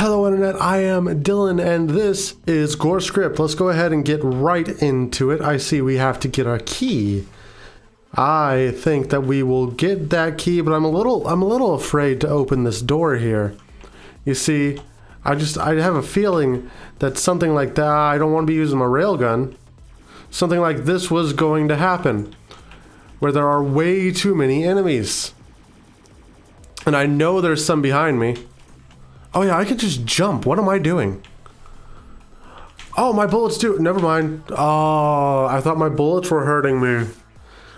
Hello Internet, I am Dylan and this is Gore Script. Let's go ahead and get right into it. I see we have to get our key. I think that we will get that key, but I'm a little I'm a little afraid to open this door here. You see, I just I have a feeling that something like that I don't want to be using my railgun. Something like this was going to happen where there are way too many enemies. And I know there's some behind me. Oh yeah, I can just jump. What am I doing? Oh, my bullets do. Never mind. Oh, I thought my bullets were hurting me.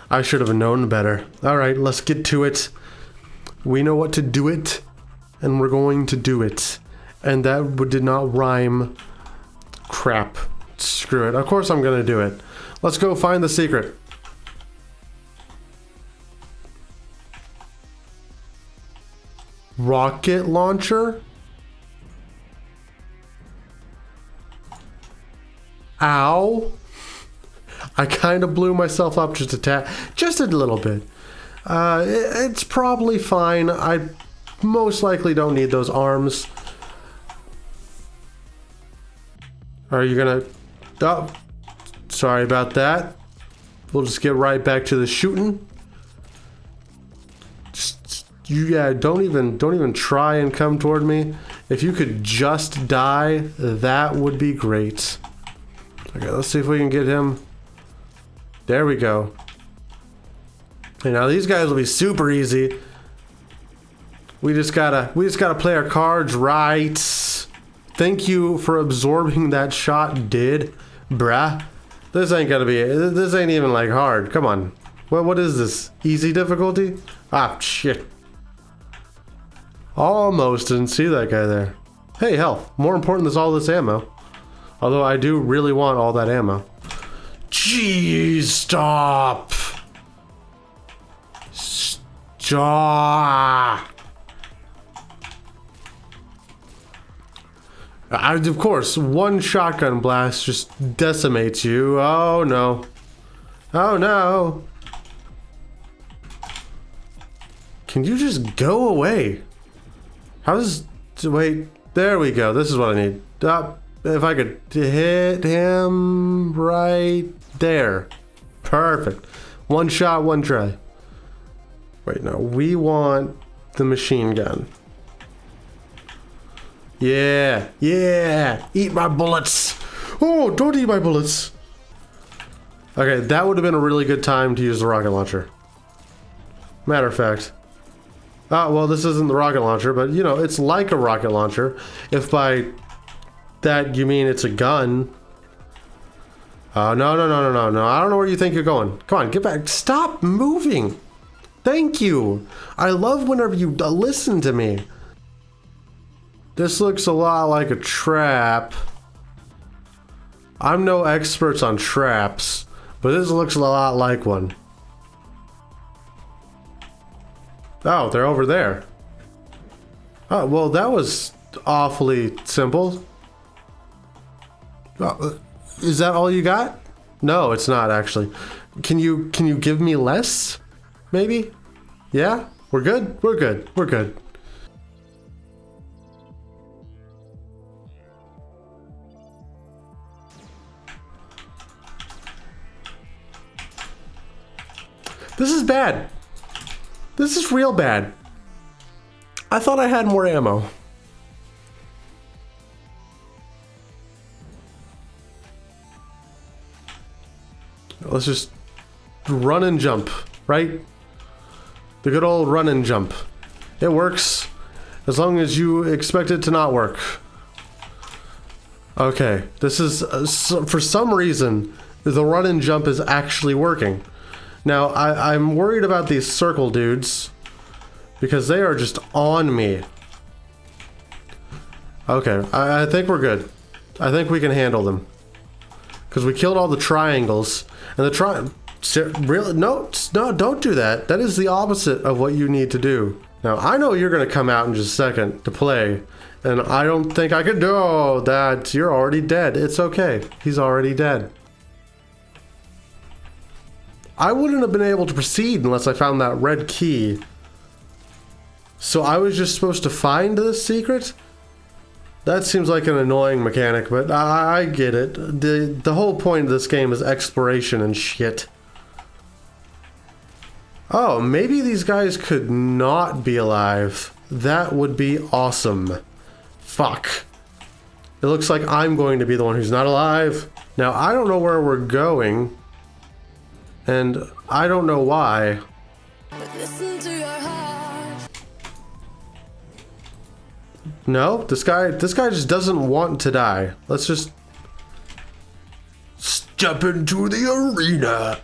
I should have known better. All right, let's get to it. We know what to do it, and we're going to do it. And that did not rhyme. Crap. Screw it. Of course I'm going to do it. Let's go find the secret. Rocket launcher? Ow. I kind of blew myself up just a tad, just a little bit. Uh, it, it's probably fine. I most likely don't need those arms. Are you gonna... Oh, sorry about that. We'll just get right back to the shooting. You, yeah, don't even, don't even try and come toward me. If you could just die, that would be great. Okay, let's see if we can get him. There we go. And now these guys will be super easy. We just gotta, we just gotta play our cards right. Thank you for absorbing that shot, did, bruh. This ain't gonna be, this ain't even like hard. Come on. What, what is this? Easy difficulty? Ah, shit. Almost didn't see that guy there. Hey, health. More important than all this ammo. Although I do really want all that ammo. Jeez, stop! Stop! I, of course, one shotgun blast just decimates you. Oh no. Oh no. Can you just go away? How's... Wait, there we go. This is what I need. Up. If I could hit him right there. Perfect. One shot, one try. Wait, no. We want the machine gun. Yeah, yeah. Eat my bullets. Oh, don't eat my bullets. Okay, that would have been a really good time to use the rocket launcher. Matter of fact. Ah, well, this isn't the rocket launcher, but, you know, it's like a rocket launcher. If by that you mean it's a gun. Oh, no, no, no, no, no, no. I don't know where you think you're going. Come on, get back. Stop moving. Thank you. I love whenever you listen to me. This looks a lot like a trap. I'm no expert on traps, but this looks a lot like one. Oh, they're over there. Oh, well, that was awfully simple. Uh, is that all you got? No, it's not actually. Can you can you give me less? Maybe? Yeah? We're good? We're good. We're good. This is bad. This is real bad. I thought I had more ammo. Let's just run and jump, right? The good old run and jump. It works as long as you expect it to not work. Okay, this is, uh, so, for some reason, the run and jump is actually working. Now, I, I'm worried about these circle dudes because they are just on me. Okay, I, I think we're good. I think we can handle them. Because we killed all the triangles. And the tri... Really? No, no, don't do that. That is the opposite of what you need to do. Now, I know you're going to come out in just a second to play. And I don't think I could do oh, that. You're already dead. It's okay. He's already dead. I wouldn't have been able to proceed unless I found that red key. So I was just supposed to find the secret? That seems like an annoying mechanic, but I, I get it. The, the whole point of this game is exploration and shit. Oh, maybe these guys could not be alive. That would be awesome. Fuck. It looks like I'm going to be the one who's not alive. Now, I don't know where we're going. And I don't know why. No, this guy, this guy just doesn't want to die. Let's just step into the arena.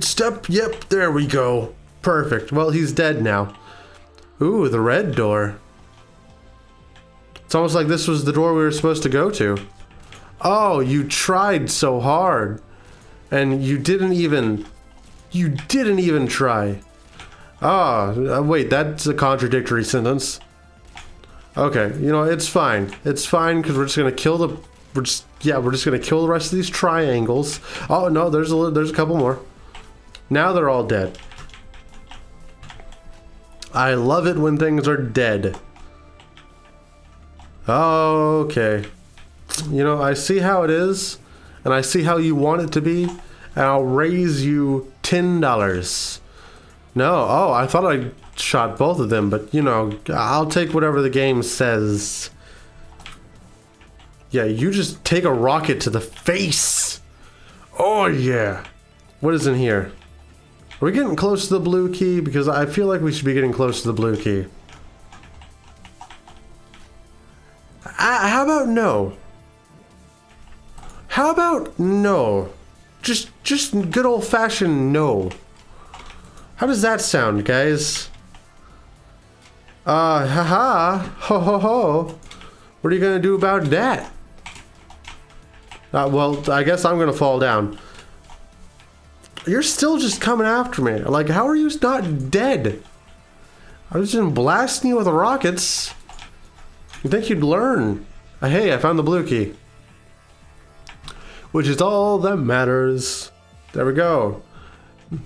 Step, yep, there we go. Perfect. Well, he's dead now. Ooh, the red door. It's almost like this was the door we were supposed to go to. Oh, you tried so hard. And you didn't even... You didn't even try. Ah, oh, wait, that's a contradictory sentence. Okay, you know, it's fine. It's fine because we're just gonna kill the... We're just... Yeah, we're just gonna kill the rest of these triangles. Oh, no, there's a, there's a couple more. Now they're all dead. I love it when things are dead. Okay. You know, I see how it is, and I see how you want it to be, and I'll raise you $10. No, oh, I thought I shot both of them, but you know, I'll take whatever the game says. Yeah, you just take a rocket to the face. Oh yeah. What is in here? Are we getting close to the blue key? Because I feel like we should be getting close to the blue key. Uh, how about no? How about no? Just, just good old-fashioned no. How does that sound, guys? Uh, haha, ho ho ho. What are you gonna do about that? Uh, well, I guess I'm gonna fall down. You're still just coming after me. Like, how are you not dead? I was just blasting you with rockets. You think you'd learn? Uh, hey, I found the blue key. Which is all that matters. There we go.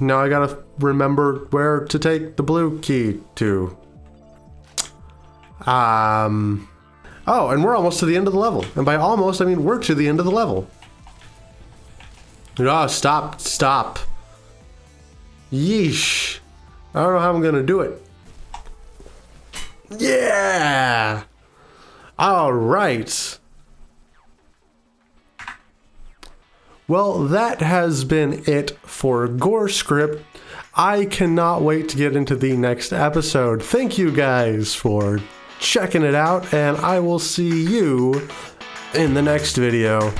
Now I gotta remember where to take the blue key to. Um... Oh, and we're almost to the end of the level. And by almost, I mean we're to the end of the level. Oh, stop, stop. Yeesh. I don't know how I'm gonna do it. Yeah! Alright. Well, that has been it for Gore Script. I cannot wait to get into the next episode. Thank you guys for checking it out, and I will see you in the next video.